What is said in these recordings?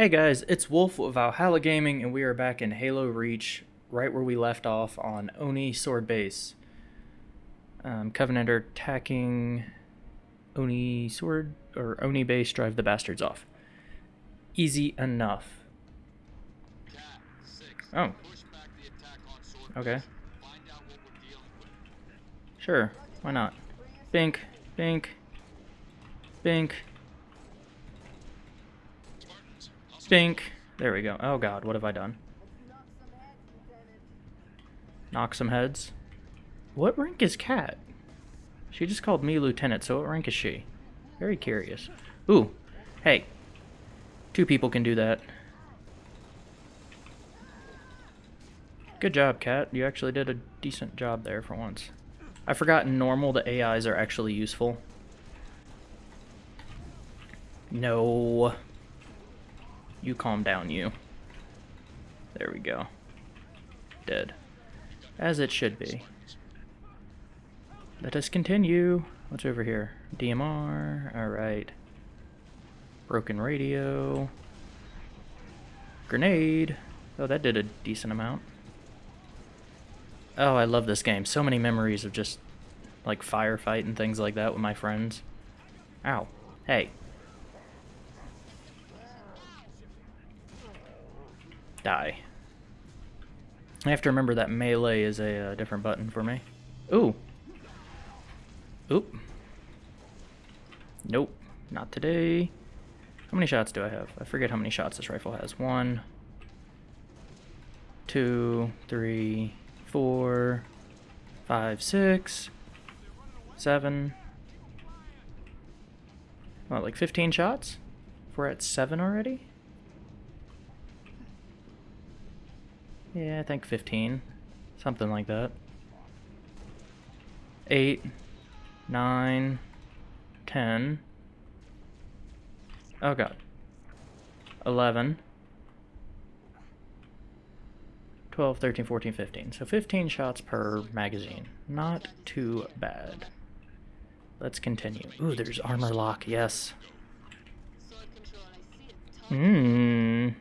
Hey guys, it's Wolf of Valhalla Gaming, and we are back in Halo Reach, right where we left off on ONI Sword Base. Um, Covenant are attacking ONI Sword, or ONI Base, drive the bastards off. Easy enough. Oh. Okay. Sure, why not? Bink, bink, bink. Bink. There we go. Oh god, what have I done? Knock some heads. What rank is Cat? She just called me Lieutenant, so what rank is she? Very curious. Ooh. Hey. Two people can do that. Good job, Cat. You actually did a decent job there for once. I forgot in normal the AIs are actually useful. No. You calm down, you. There we go. Dead. As it should be. Let us continue. What's over here? DMR. Alright. Broken radio. Grenade. Oh, that did a decent amount. Oh, I love this game. So many memories of just, like, firefight and things like that with my friends. Ow. Hey. Die. I have to remember that melee is a uh, different button for me. Ooh. Oop. Nope. Not today. How many shots do I have? I forget how many shots this rifle has. One, two, three, four, five, six, seven. What, like 15 shots? We're at seven already? Yeah, I think 15. Something like that. 8, 9, 10. Oh god. 11. 12, 13, 14, 15. So 15 shots per magazine. Not too bad. Let's continue. Ooh, there's armor lock, yes. Mmm.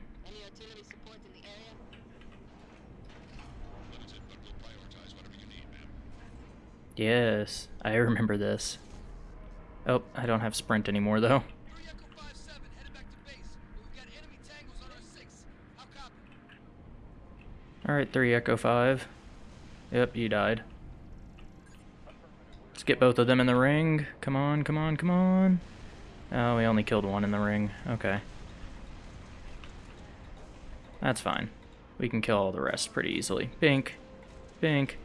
Yes, I remember this. Oh, I don't have sprint anymore though. Alright, 3 Echo 5. Yep, you died. Let's get both of them in the ring. Come on, come on, come on. Oh, we only killed one in the ring. Okay. That's fine. We can kill all the rest pretty easily. Bink. Bink.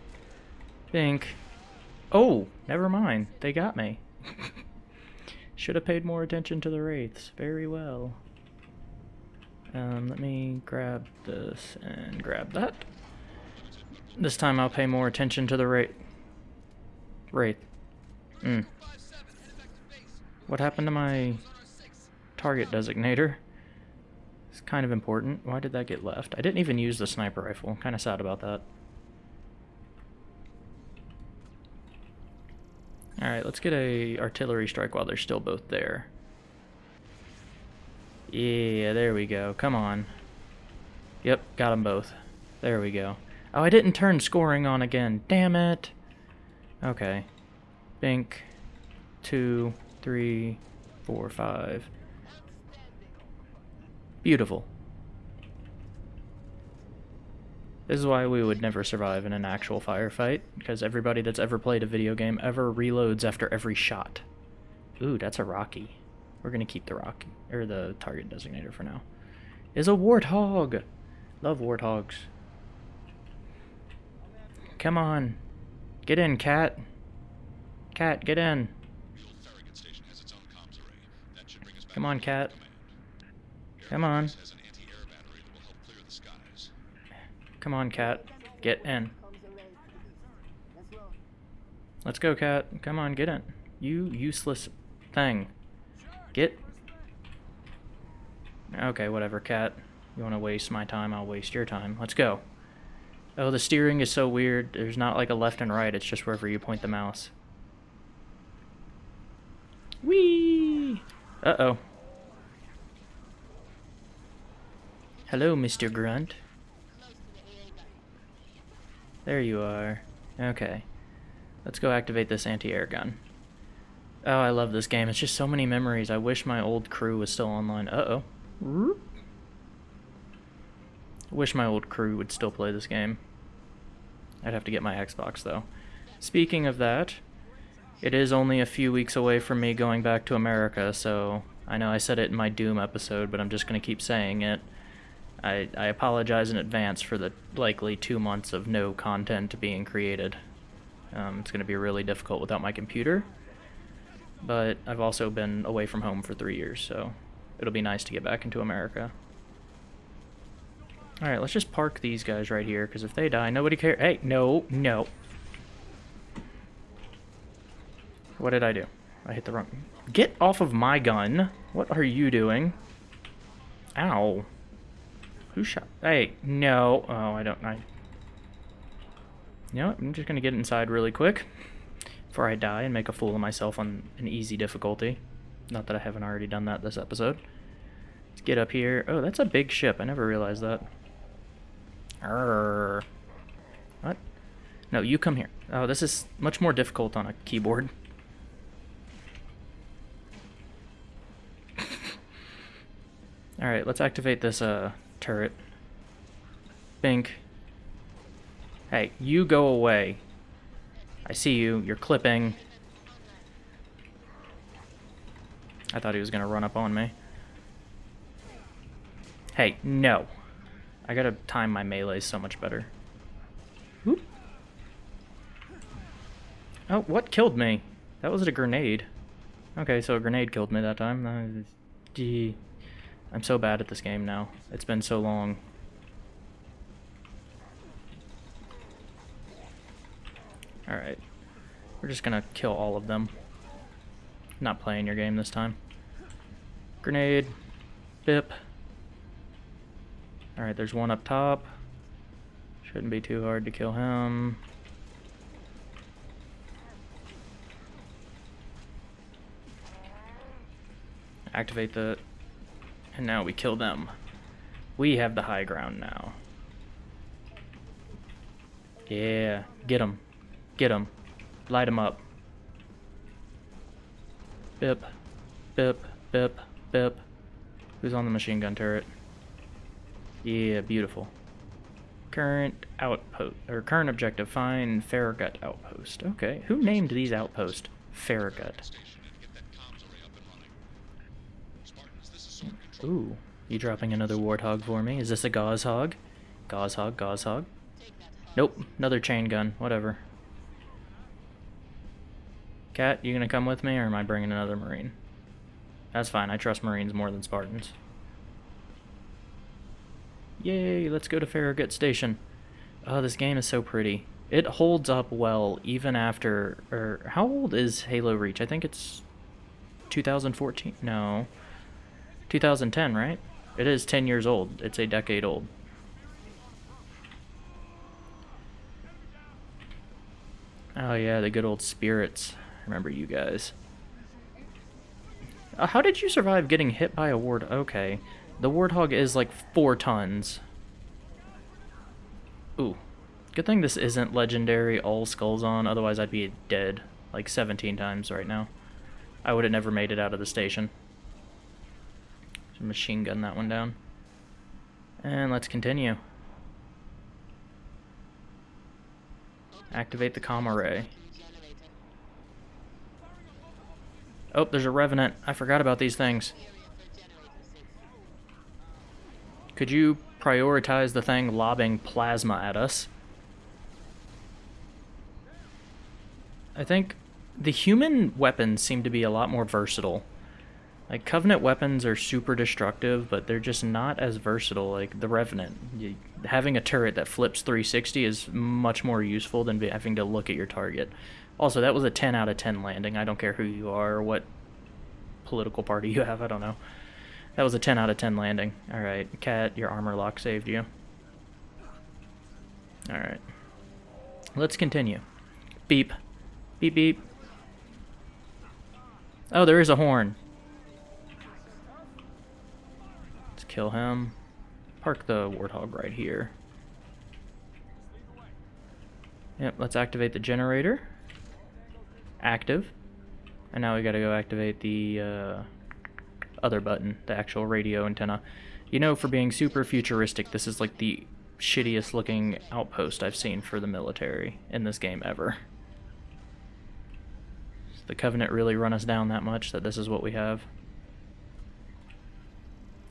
Bink. Oh, never mind. They got me. Should have paid more attention to the wraiths. Very well. Um, let me grab this and grab that. This time I'll pay more attention to the wraith. Wraith. Mm. What happened to my target designator? It's kind of important. Why did that get left? I didn't even use the sniper rifle. Kind of sad about that. Alright, let's get a artillery strike while they're still both there. Yeah, there we go. Come on. Yep, got them both. There we go. Oh, I didn't turn scoring on again. Damn it. Okay. Bink. Two, three, four, five. Beautiful. This is why we would never survive in an actual firefight, because everybody that's ever played a video game ever reloads after every shot. Ooh, that's a Rocky. We're gonna keep the Rocky, or the target designator for now. Is a warthog! Love warthogs. Come on. Get in, cat. Cat, get in. Come on, cat. Come on. Come on, cat. Get in. Let's go, cat. Come on, get in. You useless thing. Get. Okay, whatever, cat. You want to waste my time, I'll waste your time. Let's go. Oh, the steering is so weird. There's not like a left and right. It's just wherever you point the mouse. Whee! Uh-oh. Hello, Mr. Grunt. There you are. Okay. Let's go activate this anti-air gun. Oh, I love this game. It's just so many memories. I wish my old crew was still online. Uh-oh. Wish my old crew would still play this game. I'd have to get my Xbox, though. Speaking of that, it is only a few weeks away from me going back to America, so I know I said it in my Doom episode, but I'm just going to keep saying it. I, I apologize in advance for the likely two months of no content being created. Um, it's going to be really difficult without my computer, but I've also been away from home for three years, so it'll be nice to get back into America. Alright, let's just park these guys right here, because if they die, nobody cares. Hey, no, no. What did I do? I hit the wrong... Get off of my gun! What are you doing? Ow. Who shot? Hey, no. Oh, I don't... I... You know what? I'm just gonna get inside really quick before I die and make a fool of myself on an easy difficulty. Not that I haven't already done that this episode. Let's get up here. Oh, that's a big ship. I never realized that. Arrgh. What? No, you come here. Oh, this is much more difficult on a keyboard. Alright, let's activate this uh, turret. Bink. Hey, you go away. I see you. You're clipping. I thought he was going to run up on me. Hey, no. I gotta time my melee so much better. Oop. Oh, what killed me? That was a grenade. Okay, so a grenade killed me that time. Uh. I'm so bad at this game now. It's been so long. Alright. We're just gonna kill all of them. Not playing your game this time. Grenade. Bip. Alright, there's one up top. Shouldn't be too hard to kill him. Activate the and now we kill them. We have the high ground now. Yeah, get them. Get them. Light them up. Bip. Bip. Bip. Bip. Who's on the machine gun turret? Yeah, beautiful. Current outpost, or current objective, find Farragut outpost. Okay, who named these outposts Farragut? Ooh, you dropping another warthog for me? Is this a Gauss hog? Gauss hog, Gauss hog. Nope, another chain gun, whatever. Cat, you gonna come with me, or am I bringing another marine? That's fine, I trust marines more than Spartans. Yay, let's go to Farragut Station. Oh, this game is so pretty. It holds up well even after, or how old is Halo Reach? I think it's 2014? No. 2010, right? It is 10 years old. It's a decade old. Oh yeah, the good old spirits. Remember you guys. Uh, how did you survive getting hit by a ward? Okay. The Warthog is like four tons. Ooh. Good thing this isn't legendary all skulls on, otherwise I'd be dead like 17 times right now. I would have never made it out of the station machine gun that one down. And let's continue. Activate the comm array. Oh, there's a revenant. I forgot about these things. Could you prioritize the thing lobbing plasma at us? I think the human weapons seem to be a lot more versatile. Like, Covenant weapons are super destructive, but they're just not as versatile. Like, the Revenant. You, having a turret that flips 360 is much more useful than having to look at your target. Also, that was a 10 out of 10 landing. I don't care who you are or what political party you have. I don't know. That was a 10 out of 10 landing. Alright, Cat, your armor lock saved you. Alright. Let's continue. Beep. Beep, beep. Oh, there is a horn. Kill him. park the Warthog right here. Yep, let's activate the generator. Active. And now we gotta go activate the uh, other button, the actual radio antenna. You know, for being super futuristic, this is like the shittiest looking outpost I've seen for the military in this game ever. Does the Covenant really run us down that much that this is what we have?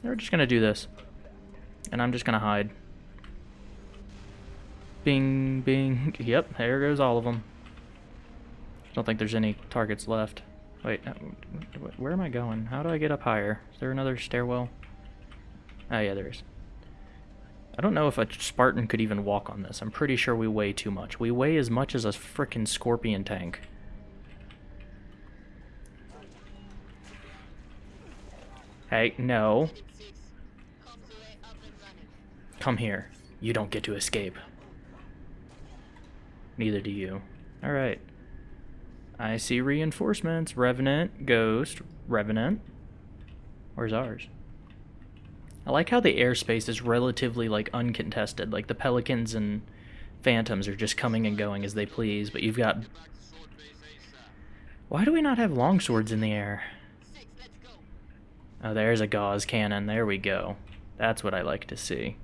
We're just gonna do this. And I'm just gonna hide. Bing, bing. Yep, there goes all of them. I don't think there's any targets left. Wait, uh, where am I going? How do I get up higher? Is there another stairwell? Oh yeah, there is. I don't know if a Spartan could even walk on this. I'm pretty sure we weigh too much. We weigh as much as a frickin' Scorpion tank. Hey, no. Come here. You don't get to escape. Neither do you. Alright. I see reinforcements. Revenant, Ghost, Revenant. Where's ours? I like how the airspace is relatively like uncontested. Like the Pelicans and Phantoms are just coming and going as they please, but you've got... Why do we not have longswords in the air? Oh, there's a Gauss cannon. There we go. That's what I like to see.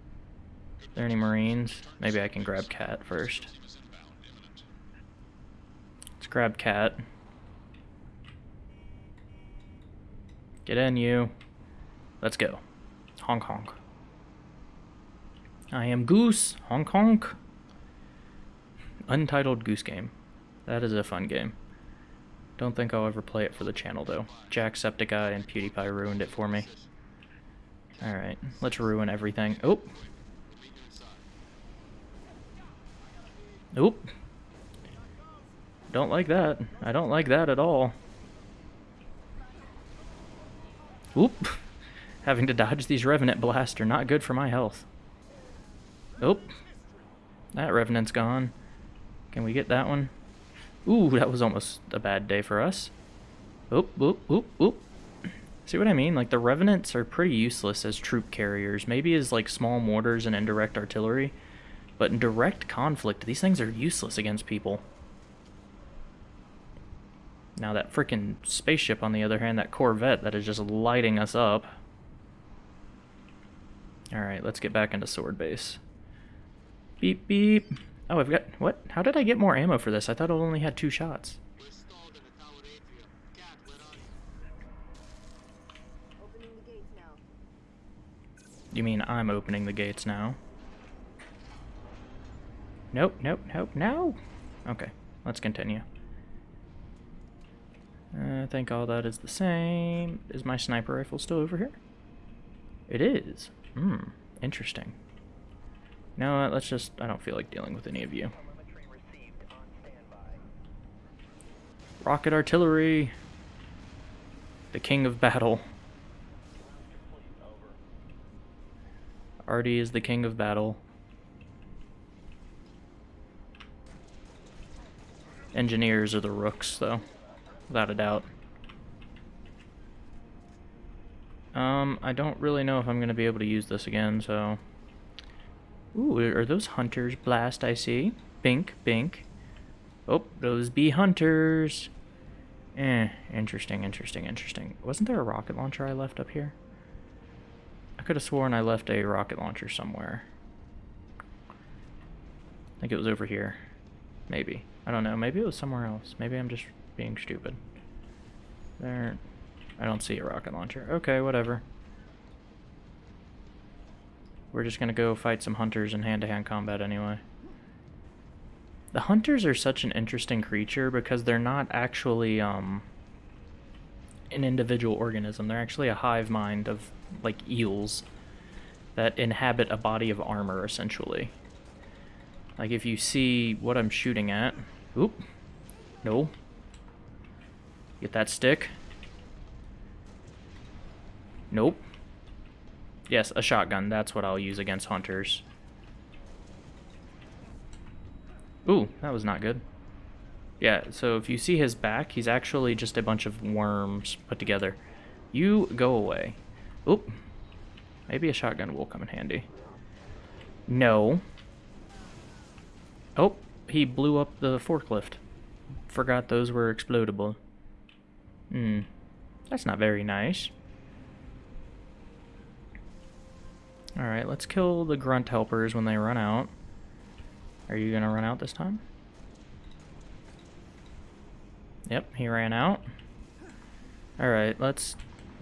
There any marines? Maybe I can grab cat first. Let's grab cat. Get in, you. Let's go. Hong Kong. I am Goose. Hong Kong. Untitled Goose Game. That is a fun game. Don't think I'll ever play it for the channel, though. Jacksepticeye and PewDiePie ruined it for me. Alright, let's ruin everything. Oh! Oop! Don't like that. I don't like that at all. Oop! Having to dodge these Revenant blasts are not good for my health. Oop! That Revenant's gone. Can we get that one? Ooh, that was almost a bad day for us. Oop, oop, oop, oop. See what I mean? Like, the Revenants are pretty useless as troop carriers. Maybe as, like, small mortars and indirect artillery. But in direct conflict, these things are useless against people. Now that freaking spaceship, on the other hand, that Corvette that is just lighting us up. Alright, let's get back into sword base. Beep, beep. Oh, I've got... What? How did I get more ammo for this? I thought it only had two shots. You mean I'm opening the gates now? Nope, nope, nope, no! Okay, let's continue. Uh, I think all that is the same. Is my sniper rifle still over here? It is. Hmm, interesting. No, let's just, I don't feel like dealing with any of you. Rocket artillery. The king of battle. Artie is the king of battle. Engineers are the rooks, though. Without a doubt. Um, I don't really know if I'm going to be able to use this again, so... Ooh, are those hunters blast I see? Bink, bink. Oh, those be hunters. Eh, interesting, interesting, interesting. Wasn't there a rocket launcher I left up here? I could have sworn I left a rocket launcher somewhere. I think it was over here. Maybe. I don't know. Maybe it was somewhere else. Maybe I'm just being stupid. There. I don't see a rocket launcher. Okay, whatever. We're just gonna go fight some hunters in hand-to-hand -hand combat anyway. The hunters are such an interesting creature because they're not actually um, an individual organism. They're actually a hive mind of like eels that inhabit a body of armor essentially. Like if you see what I'm shooting at, oop, no, get that stick. Nope. Yes, a shotgun. That's what I'll use against hunters. Ooh, that was not good. Yeah, so if you see his back, he's actually just a bunch of worms put together. You go away. Oop. Maybe a shotgun will come in handy. No. Oh, he blew up the forklift. Forgot those were explodable. Hmm. That's not very nice. Alright, let's kill the grunt helpers when they run out. Are you gonna run out this time? Yep, he ran out. Alright, let's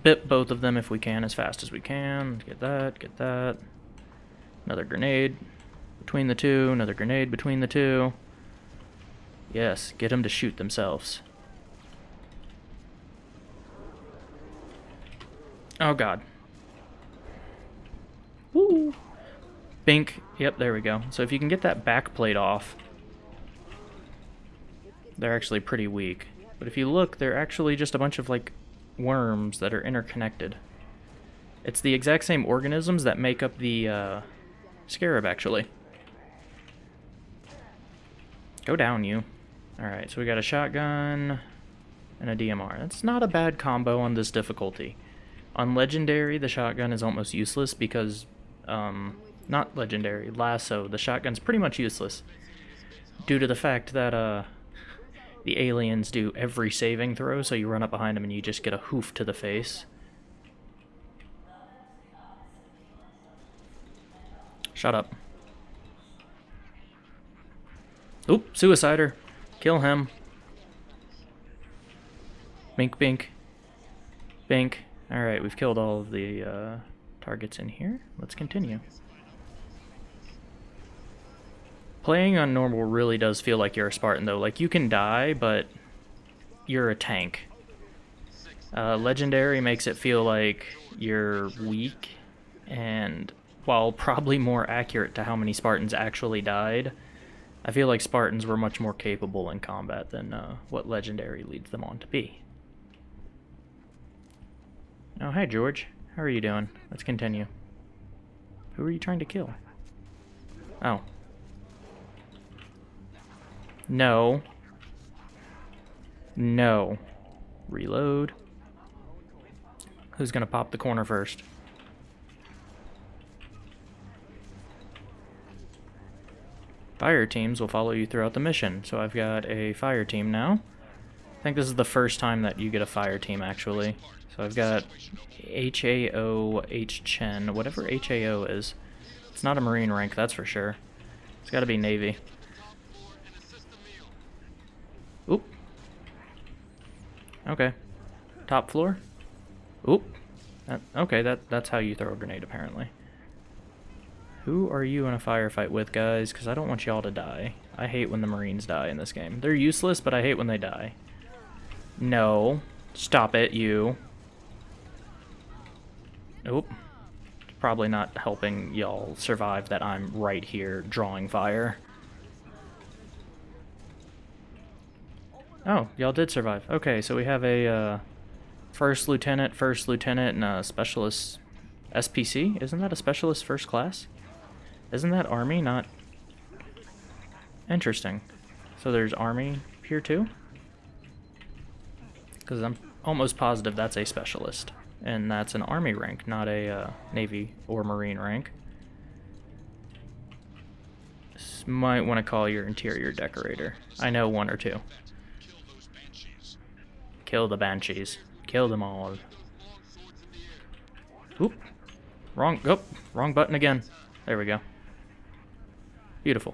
bip both of them if we can as fast as we can. Get that, get that. Another grenade between the two, another grenade between the two. Yes, get them to shoot themselves. Oh god. Woo! Bink. Yep, there we go. So if you can get that back plate off, they're actually pretty weak. But if you look, they're actually just a bunch of, like, worms that are interconnected. It's the exact same organisms that make up the, uh, scarab, actually. Go down, you. Alright, so we got a shotgun and a DMR. That's not a bad combo on this difficulty. On Legendary, the shotgun is almost useless because um, not legendary, LASO, the shotgun's pretty much useless. Due to the fact that uh, the aliens do every saving throw, so you run up behind them and you just get a hoof to the face. Shut up. Oop, suicider. Kill him. Bink, bink. Bink. Alright, we've killed all of the uh, targets in here. Let's continue. Playing on normal really does feel like you're a Spartan, though. Like, you can die, but you're a tank. Uh, Legendary makes it feel like you're weak, and while probably more accurate to how many Spartans actually died, I feel like Spartans were much more capable in combat than uh, what Legendary leads them on to be. Oh, hey, George. How are you doing? Let's continue. Who are you trying to kill? Oh. No. No. Reload. Who's gonna pop the corner first? Fire teams will follow you throughout the mission. So I've got a fire team now. I think this is the first time that you get a fire team, actually. So I've got HAO, H-Chen, whatever HAO is. It's not a Marine rank, that's for sure. It's gotta be Navy. Oop. Okay. Top floor? Oop. That, okay, that, that's how you throw a grenade, apparently. Who are you in a firefight with, guys? Because I don't want y'all to die. I hate when the Marines die in this game. They're useless, but I hate when they die. No. Stop it, you. Nope. Probably not helping y'all survive that I'm right here drawing fire. Oh, y'all did survive. Okay, so we have a uh, first lieutenant, first lieutenant, and a specialist SPC. Isn't that a specialist first class? Isn't that army, not... Interesting. So there's army here too? Because I'm almost positive that's a specialist and that's an army rank, not a uh, navy or marine rank. Might want to call your interior decorator. I know one or two. Kill the banshees. Kill them all. Oop. Wrong. Oh, wrong button again. There we go. Beautiful.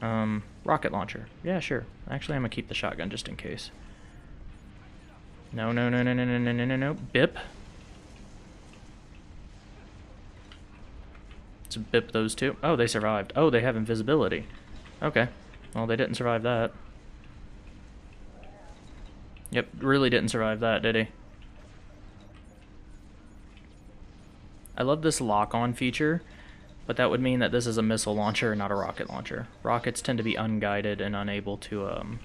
Um, rocket launcher. Yeah, sure. Actually, I'm gonna keep the shotgun just in case. No, no, no, no, no, no, no, no, no, no. Bip. to bip those two. Oh, they survived. Oh, they have invisibility. Okay. Well, they didn't survive that. Yep, really didn't survive that, did he? I love this lock-on feature, but that would mean that this is a missile launcher, not a rocket launcher. Rockets tend to be unguided and unable to um,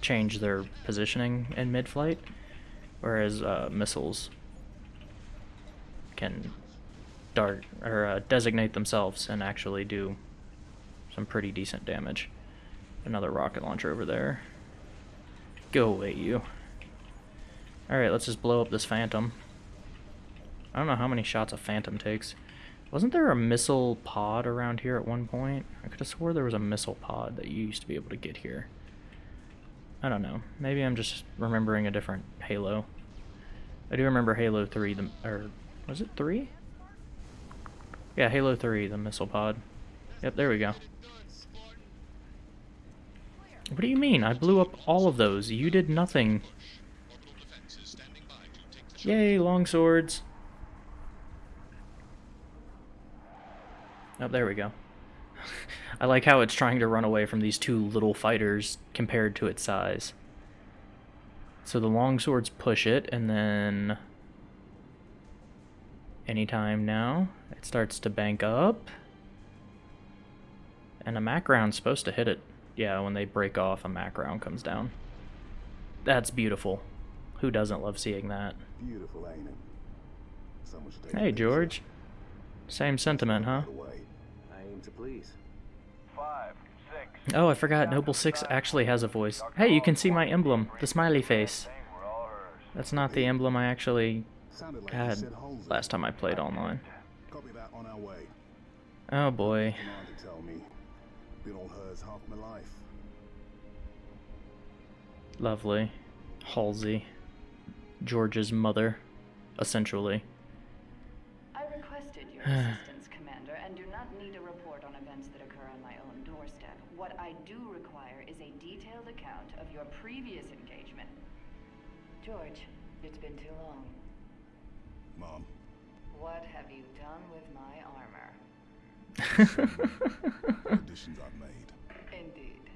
change their positioning in mid-flight, whereas uh, missiles can dart or uh, designate themselves and actually do some pretty decent damage. Another rocket launcher over there. Go away, you. Alright, let's just blow up this Phantom. I don't know how many shots a Phantom takes. Wasn't there a missile pod around here at one point? I could have swore there was a missile pod that you used to be able to get here. I don't know. Maybe I'm just remembering a different Halo. I do remember Halo 3, the, or was it 3? Yeah, Halo 3, the missile pod. Yep, there we go. What do you mean? I blew up all of those. You did nothing. Yay, long swords. Oh, there we go. I like how it's trying to run away from these two little fighters compared to its size. So the long swords push it, and then... Anytime now, it starts to bank up. And a Mac round's supposed to hit it. Yeah, when they break off, a Mac round comes down. That's beautiful. Who doesn't love seeing that? Beautiful, ain't it? So much data Hey, George. Same sentiment, huh? I aim to please. Five, six. Oh, I forgot. Noble 6 actually has a voice. Hey, you can see my emblem. The smiley face. Thing were all hers. That's not the emblem I actually Sounded like you had last time I played online. Copy that on our way. Oh boy. Commander tell me. Been all hers half my life. Lovely. Halsey. George's mother, essentially. I do require is a detailed account of your previous engagement. George, it's been too long. Mom, What have you done with my armor? additions I've made. Indeed.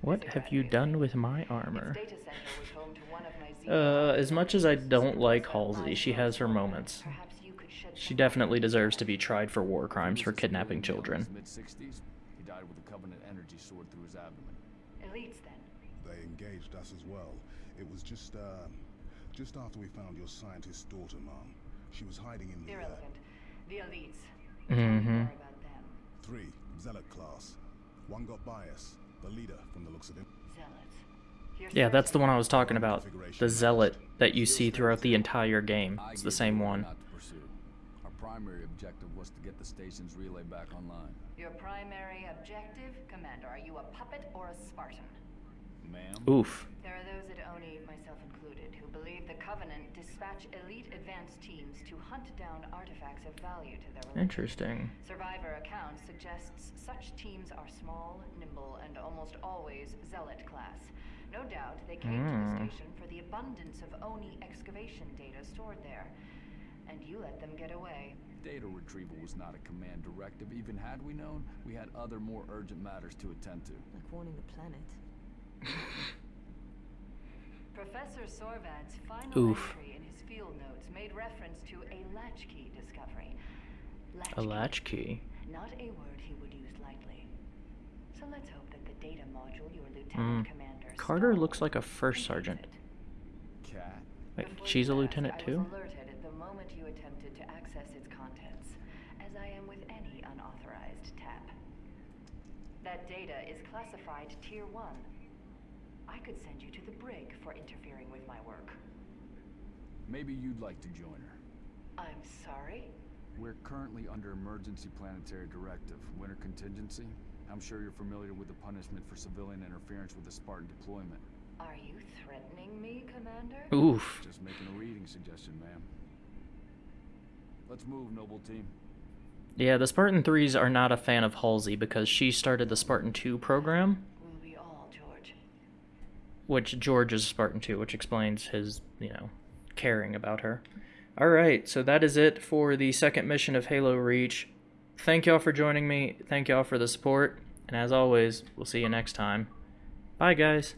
what have you done with my armor? Data center was home to one of my Uh, as much as I don't like Halsey, she has her moments. Perhaps you could shed She definitely deserves to be tried for war crimes for kidnapping children. Mid 60s, he died with a Covenant energy sword through his abdomen. Elites, then. They engaged us as well. It was just, uh, just after we found your scientist's daughter, Mom. She was hiding in the, uh, Irrelevant. The elites. Tell me Mhm. more about them. three, Zealot class. One got bias. The leader, from the looks of him. Zealots. Yeah, that's the one I was talking about. The zealot that you see throughout the entire game. It's the same one. Not to pursue. Our primary objective was to get the station's relay back online. Your primary objective, Commander. Are you a puppet or a Spartan? Ma'am? Oof. There are those at ONI, myself included, who believe the Covenant dispatch elite advanced teams to hunt down artifacts of value to their religion. Interesting. Survivor account suggests such teams are small, nimble, and almost always zealot class. No doubt they came to Mm. the station for the abundance of ONI excavation data stored there. And you let them get away. Data retrieval was not a command directive. Even had we known, we had other more urgent matters to attend to. Like warning the planet. Professor Sorvad's final Oof. entry in his field notes made reference to a latchkey discovery. A latchkey. Not a word he would use lightly. So let's hope that the data module your lieutenant hmm. commander Carter looks like a first sergeant. Cat? Wait, Before she's a lieutenant asked, too? I was alerted at the moment you attempted to access its contents, as I am with any unauthorized tap. That data is classified Tier 1. I could send you to the brig for interfering with my work. Maybe you'd like to join her. I'm sorry? We're currently under emergency planetary directive, winter contingency. I'm sure you're familiar with the punishment for civilian interference with a Spartan deployment. Are you threatening me, Commander? Oof. Just making a reading suggestion, ma'am. Let's move, noble team. Yeah, the Spartan 3s are not a fan of Halsey because she started the Spartan 2 program, Will we all, George? which George is Spartan 2, which explains his, you know, caring about her. Alright, so that is it for the second mission of Halo Reach. Thank y'all for joining me. Thank y'all for the support. And as always, we'll see you next time. Bye, guys.